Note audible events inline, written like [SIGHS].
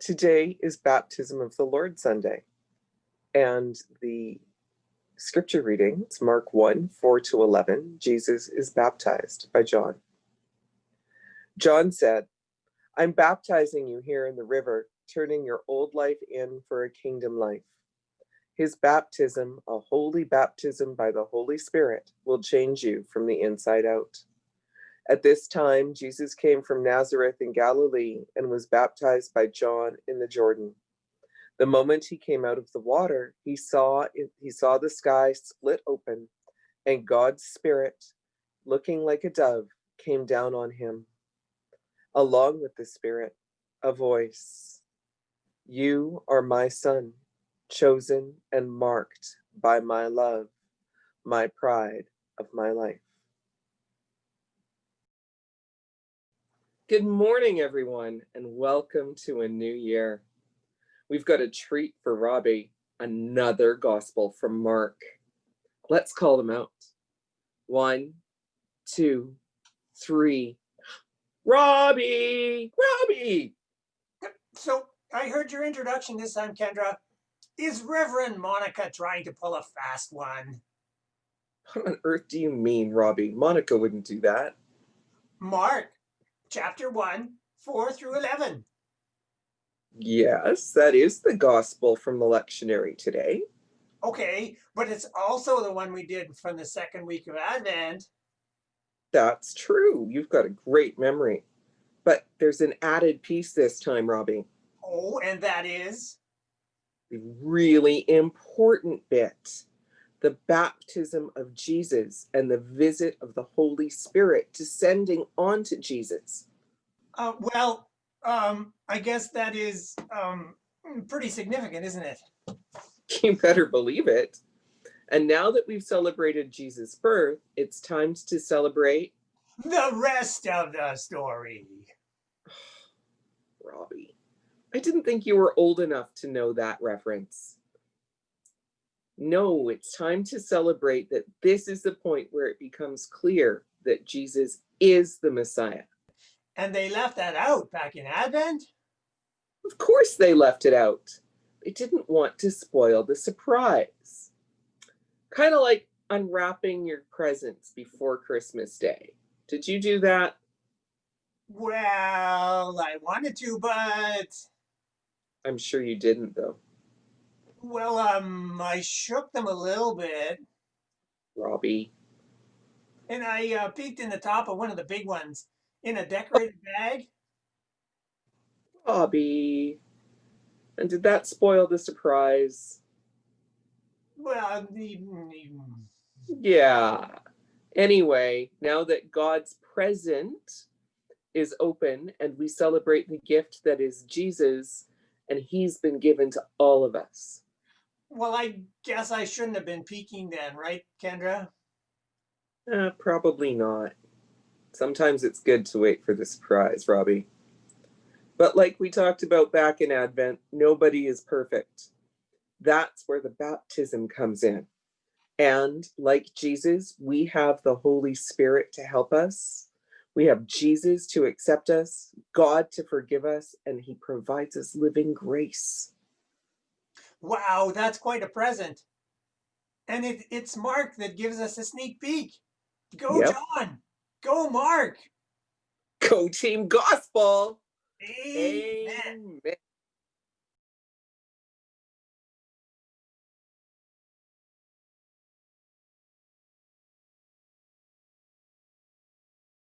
Today is Baptism of the Lord Sunday, and the scripture reading is Mark 1 4 to 11. Jesus is baptized by John. John said, I'm baptizing you here in the river, turning your old life in for a kingdom life. His baptism, a holy baptism by the Holy Spirit, will change you from the inside out. At this time, Jesus came from Nazareth in Galilee and was baptized by John in the Jordan. The moment he came out of the water, he saw he saw the sky split open, and God's Spirit, looking like a dove, came down on him. Along with the Spirit, a voice, "You are my son, chosen and marked by my love, my pride of my life." Good morning, everyone, and welcome to a new year. We've got a treat for Robbie, another gospel from Mark. Let's call them out. One, two, three. Robbie! Robbie! So I heard your introduction this time, Kendra. Is Reverend Monica trying to pull a fast one? What on earth do you mean, Robbie? Monica wouldn't do that. Mark chapter 1, 4 through 11. Yes, that is the gospel from the lectionary today. Okay, but it's also the one we did from the second week of Advent. That's true. You've got a great memory. But there's an added piece this time, Robbie. Oh, and that is? A really important bit the baptism of Jesus and the visit of the Holy Spirit descending onto Jesus. Uh, well, um, I guess that is um, pretty significant, isn't it? [LAUGHS] You better believe it. And now that we've celebrated Jesus' birth, it's time to celebrate the rest of the story. [SIGHS] Robbie, I didn't think you were old enough to know that reference. No, it's time to celebrate that this is the point where it becomes clear that Jesus is the Messiah. And they left that out back in Advent? Of course they left it out. They didn't want to spoil the surprise. Kind of like unwrapping your presents before Christmas Day. Did you do that? Well, I wanted to, but... I'm sure you didn't, though. Well, um, I shook them a little bit. Robbie. And I uh, peeked in the top of one of the big ones in a decorated bag. Robbie. And did that spoil the surprise? Well, the, yeah. Anyway, now that God's present is open and we celebrate the gift that is Jesus, and he's been given to all of us. Well, I guess I shouldn't have been peeking then, right, Kendra? Uh, probably not. Sometimes it's good to wait for the surprise, Robbie. But like we talked about back in Advent, nobody is perfect. That's where the baptism comes in. And like Jesus, we have the Holy Spirit to help us. We have Jesus to accept us, God to forgive us, and he provides us living grace. Wow, that's quite a present. And it, it's Mark that gives us a sneak peek. Go, yep. John. Go, Mark. Go, Team Gospel. Amen. Amen.